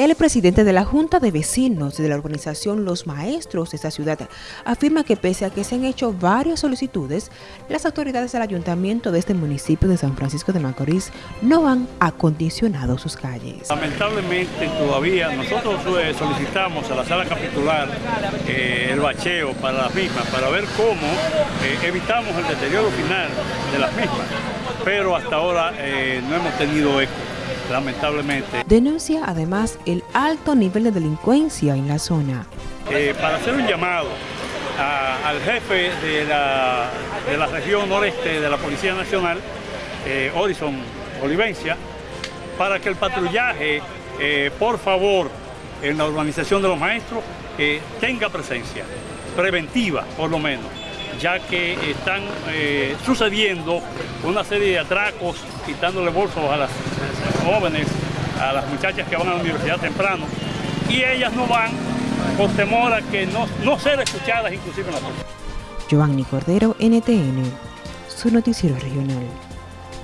El presidente de la Junta de Vecinos de la organización Los Maestros de esta ciudad afirma que pese a que se han hecho varias solicitudes, las autoridades del ayuntamiento de este municipio de San Francisco de Macorís no han acondicionado sus calles. Lamentablemente todavía nosotros eh, solicitamos a la sala capitular eh, el bacheo para las mismas, para ver cómo eh, evitamos el deterioro final de las mismas, pero hasta ahora no hemos tenido eco lamentablemente. Denuncia además el alto nivel de delincuencia en la zona. Eh, para hacer un llamado al jefe de la, de la, región noreste de la Policía Nacional, eh, Orison Olivencia, para que el patrullaje, eh, por favor, en la organización de los maestros, tenga presencia, preventiva por lo menos ya que están eh, sucediendo una serie de atracos, quitándole bolsos a las jóvenes, a las muchachas que van a la universidad temprano, y ellas no van por temor a que no, no ser escuchadas inclusive en la Giovanni Cordero, NTN, su noticiero regional.